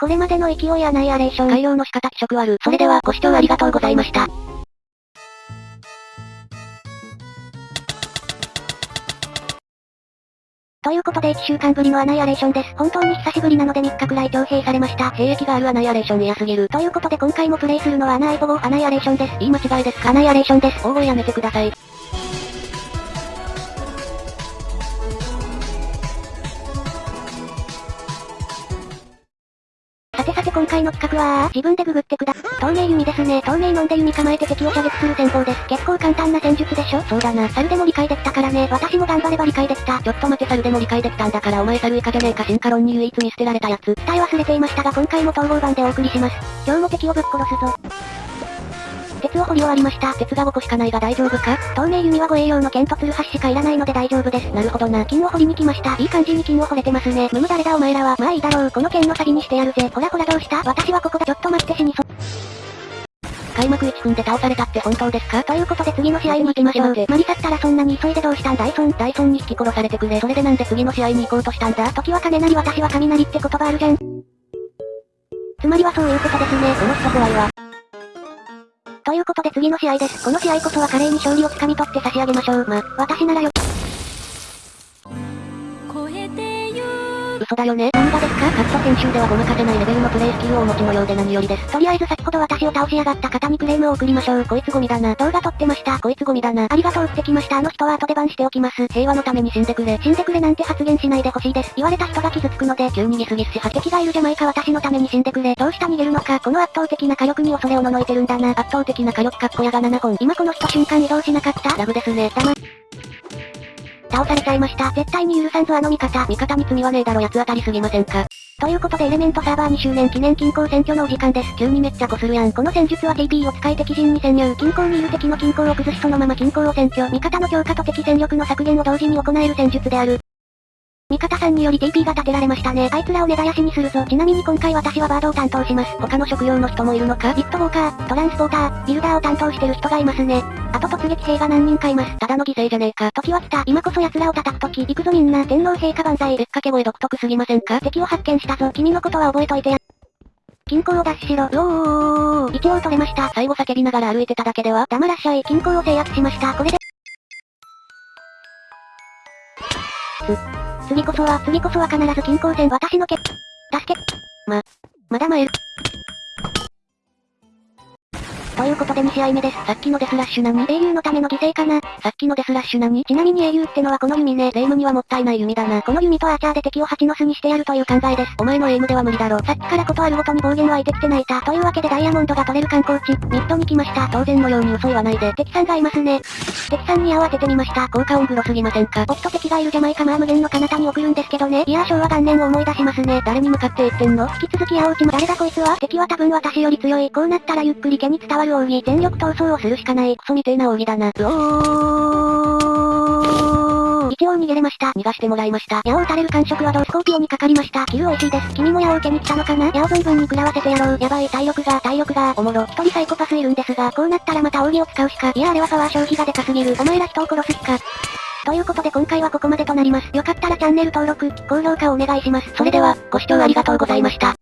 これまでの勢いアナイアレーション。改良の仕方気色悪。それでは、ご視聴ありがとうございました。ということで1週間ぶりのアナイアレーションです。本当に久しぶりなので3日くらい徴兵されました。兵役があるアナイアレーション嫌すぎる。ということで今回もプレイするのはアナイボボアナイアレーションです。言い間違いですか？アナイアレーションです。大声やめてください。今回の企画は、自分でググってくだ。透明弓ですね。透明飲んで弓構えて敵を射撃する戦法です。結構簡単な戦術でしょ？そうだな。猿でも理解できたからね。私も頑張れば理解できた。ちょっと待て猿でも理解できたんだからお前猿以下じゃねえか進化論に唯一見捨てられたやつ。伝え忘れていましたが今回も統合版でお送りします。今日も敵をぶっ殺すぞ。鉄を掘り終わりました。鉄が5個しかないが大丈夫か？透明弓は護衛用の剣とツルハシしかいらないので大丈夫です。なるほどな。金を掘りに来ました。いい感じに金を掘れてますね。むむ誰だお前らは。まあいいだろう。この剣の先にしてやるぜ。ほらほらどうした？私はここだ。ちょっと待って死にそ。開幕1分で倒されたって本当ですか？ということで次の試合に行きましょう。マリサったらそんなに急いでどうしたんダイソン。ダイソンに引き殺されてくれ。それでなんで次の試合に行こうとしたんだ？時は金なり私は雷って言葉あるじゃん。つまりはそういうことですね。この人怖いわ。ということで次の試合です。この試合こそは華麗に勝利をつかみ取って差し上げましょう。ま、私ならよ。嘘だよね何がですか？カット編集ではごまかせないレベルのプレイスキルをお持ちのようで何よりです。とりあえず先ほど私を倒しやがった方にクレームを送りましょう。こいつゴミだな。動画撮ってました。こいつゴミだな。ありがとうってきました。あの人は後で番しておきます。平和のために死んでくれ。死んでくれなんて発言しないでほしいです。言われた人が傷つくので、急にギスギスし敵がいるじゃないか私のために死んでくれ。どうした逃げるのか。この圧倒的な火力に恐れをののいてるんだな。圧倒的な火力かっこやが7本。今この人瞬間移動しなかった？ラブですね。だま。倒されちゃいました。絶対に許さんぞあの味方。味方に罪はねえだろ八つ当たりすぎませんか。ということでエレメントサーバー2周年記念均衡選挙のお時間です。急にめっちゃこするやん。この戦術は TP を使い敵陣に潜入。均衡にいる敵の均衡を崩しそのまま均衡を占拠。味方の強化と敵戦力の削減を同時に行える戦術である。味方さんにより TP が立てられましたね。あいつらを根絶やしにするぞ。ちなみに今回私はバードを担当します。他の職業の人もいるのか？ビットウォーカー、トランスポーター、ビルダーを担当してる人がいますね。あと突撃兵が何人かいます。ただの犠牲じゃねえか。時は来た。今こそ奴らを叩く時。行くぞみんな。天皇陛下万歳。べっかけ声独特すぎませんか？敵を発見したぞ。君のことは覚えといてや。均衡を奪取しろ。うおー一応取れました。最後叫びながら歩いてただけでは黙らっしゃい。均衡を制圧しました。これで。次こそは、次こそは必ず均衡線。私のけ、助け、ま、まだ参る。ことで2試合目です。さっきのデスラッシュ何？英雄のための犠牲かな？さっきのデスラッシュ何？ちなみに英雄ってのはこの弓ね。霊夢にはもったいない弓だな。この弓とアーチャーで敵を蜂の巣にしてやるという考えです。お前のエイムでは無理だろ。さっきからことあるごとに暴言湧いてきて泣いた。というわけでダイヤモンドが取れる観光地、ミッドに来ました。当然のように嘘言わないで。敵さんがいますね。敵さんに矢を当ててみました。効果音グロすぎませんか？おっと敵がいるジャマイカまあ無限の彼方に送るんですけどね。いやー昭和元年を思い出しますね。誰に向かって言ってんの？引き続き矢を打ちま、誰だこいつは？敵は多分私より強い。こうなったらゆっくり毛に伝わる奥義。全力闘争をするしかない。クソみてえな奥義だな。うおー一応逃げれました。逃がしてもらいました。矢を撃たれる感触はドスコーピオにかかりました。キル美味しいです。君も矢を受けに来たのかな？矢を存分に食らわせてやろう。やばい、体力が、体力が、おもろ。一人サイコパスいるんですが、こうなったらまた奥義を使うしか。いやあれはパワー消費がでかすぎる。お前ら人を殺す気か。ということで今回はここまでとなります。よかったらチャンネル登録、高評価をお願いします。それでは、ご視聴ありがとうございました。